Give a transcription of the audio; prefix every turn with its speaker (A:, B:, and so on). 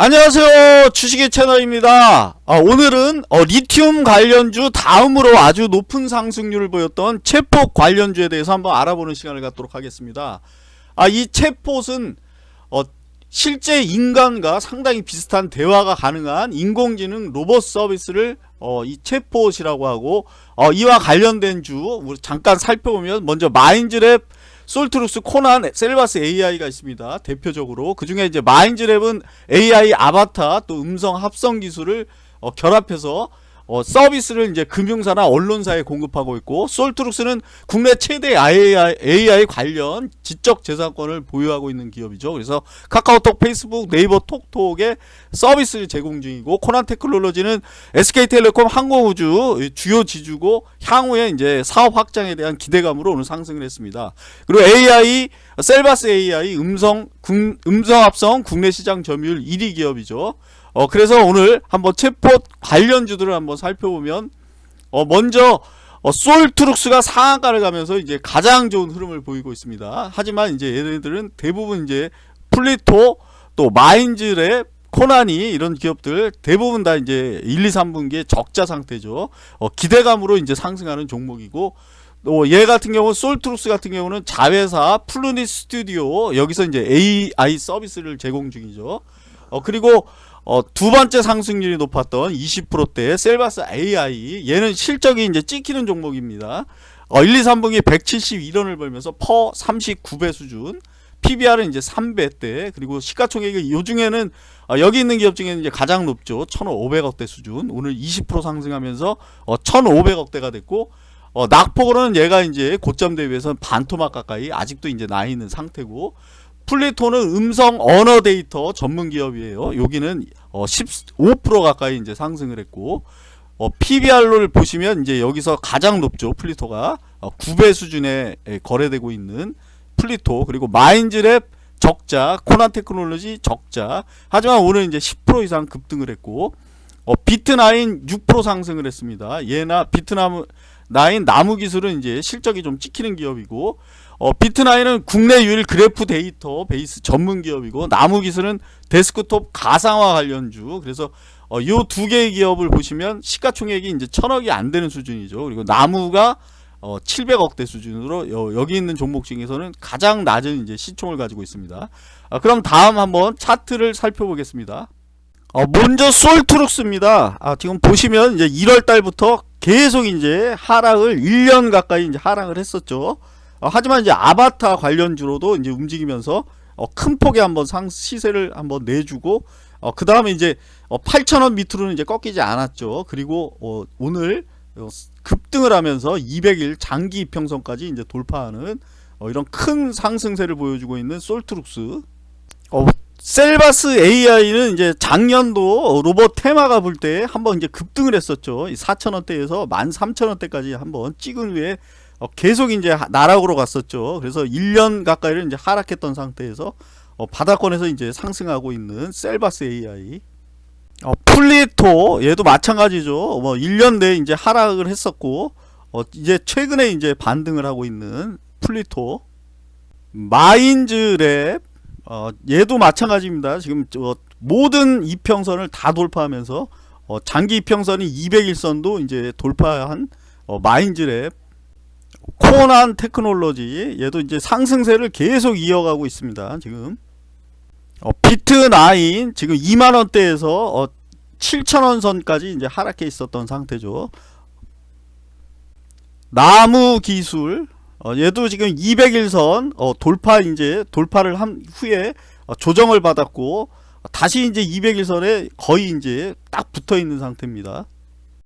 A: 안녕하세요. 주식의 채널입니다. 아, 오늘은 어, 리튬 관련주 다음으로 아주 높은 상승률을 보였던 챗봇 관련주에 대해서 한번 알아보는 시간을 갖도록 하겠습니다. 아, 이 챗봇은 어, 실제 인간과 상당히 비슷한 대화가 가능한 인공지능 로봇 서비스를 어, 이 챗봇이라고 하고 어, 이와 관련된 주 잠깐 살펴보면 먼저 마인즈랩 솔트룩스, 코난, 셀바스 AI가 있습니다. 대표적으로 그 중에 이제 마인즈랩은 AI 아바타 또 음성 합성 기술을 어, 결합해서 어, 서비스를 이제 금융사나 언론사에 공급하고 있고 솔트룩스는 국내 최대 AI, AI 관련 지적 재산권을 보유하고 있는 기업이죠. 그래서 카카오톡, 페이스북, 네이버 톡톡에 서비스를 제공 중이고 코난 테크놀로지는 SK텔레콤 항공우주 주요 지주고 향후에 이제 사업 확장에 대한 기대감으로 오늘 상승을 했습니다. 그리고 AI 셀바스 AI 음성 음성 합성 국내 시장 점유율 1위 기업이죠. 어 그래서 오늘 한번 챗봇 관련주들을 한번 살펴보면 어 먼저 어, 솔트룩스가 상한가를 가면서 이제 가장 좋은 흐름을 보이고 있습니다. 하지만 이제 얘네들은 대부분 이제 플리토 또 마인즈랩 코난이 이런 기업들 대부분 다 이제 1, 2, 3분기에 적자 상태죠. 어, 기대감으로 이제 상승하는 종목이고 또 얘 같은 경우 솔트룩스 같은 경우는 자회사 플루니 스튜디오 여기서 이제 AI 서비스를 제공 중이죠. 어, 그리고 어, 두 번째 상승률이 높았던 20%대 셀바스 AI 얘는 실적이 이제 찍히는 종목입니다. 어, 1, 2, 3분기 171원을 벌면서 퍼 39배 수준 PBR은 이제 3배대. 그리고 시가총액이 요 중에는 어, 여기 있는 기업 중에는 이제 가장 높죠. 1500억대 수준. 오늘 20% 상승하면서 어, 1500억대가 됐고 어, 낙폭으로는 얘가 이제 고점 대비해서 반토막 가까이 아직도 이제 나 있는 상태고 플리토는 음성 언어 데이터 전문 기업이에요. 여기는 어, 15% 가까이 이제 상승을 했고 어, PBR를 보시면 이제 여기서 가장 높죠. 플리토가 어, 9배 수준에 거래되고 있는 플리토 그리고 마인즈랩 적자, 코난 테크놀로지 적자. 하지만 오늘 이제 10% 이상 급등을 했고 어, 비트나인 6% 상승을 했습니다. 얘나 비트나무 나인 나무 기술은 이제 실적이 좀 찍히는 기업이고 어, 비트나인은 국내 유일 그래프 데이터 베이스 전문 기업이고 나무기술은 데스크톱 가상화 관련주. 그래서 어, 요두 개의 기업을 보시면 시가총액이 이제 천억이 안 되는 수준이죠. 그리고 나무가 어, 700억대 수준으로 여기 있는 종목 중에서는 가장 낮은 이제 시총을 가지고 있습니다. 아, 그럼 다음 한번 차트를 살펴보겠습니다. 어, 먼저 솔트룩스입니다. 아, 지금 보시면 이제 1월 달부터 계속 이제 하락을 1년 가까이 이제 하락을 했었죠 어, 하지만 이제 아바타 관련주로도 이제 움직이면서 어, 큰 폭의 한번 상 시세를 한번 내주고 어, 그 다음에 이제 어, 8천원 밑으로는 이제 꺾이지 않았죠. 그리고 어, 오늘 어, 급등을 하면서 200일 장기 이평선까지 이제 돌파하는 어, 이런 큰 상승세를 보여주고 있는 솔트룩스. 어, 셀바스 AI는 이제 작년도 로봇 테마가 불 때 한번 이제 급등을 했었죠. 4천원대에서 13,000원대까지 한번 찍은 후에 어, 계속 이제 나락으로 갔었죠. 그래서 1년 가까이를 이제 하락했던 상태에서 어, 바닥권에서 이제 상승하고 있는 셀바스 AI. 어, 플리토 얘도 마찬가지죠. 뭐 1년 내에 이제 하락을 했었고 어, 이제 최근에 이제 반등을 하고 있는 플리토. 마인즈랩 어, 얘도 마찬가지입니다. 지금 저 모든 이평선을 다 돌파하면서 어, 장기 이평선이 200일선도 이제 돌파한 어, 마인즈랩 코난 테크놀로지 얘도 이제 상승세를 계속 이어가고 있습니다. 지금 어, 비트9 지금 2만원대에서 어, 7천원 선까지 이제 하락해 있었던 상태죠. 나무 기술 어, 얘도 지금 200일선 어, 돌파 이제 돌파를 한 후에 어, 조정을 받았고 다시 이제 200일선에 거의 이제 딱 붙어 있는 상태입니다.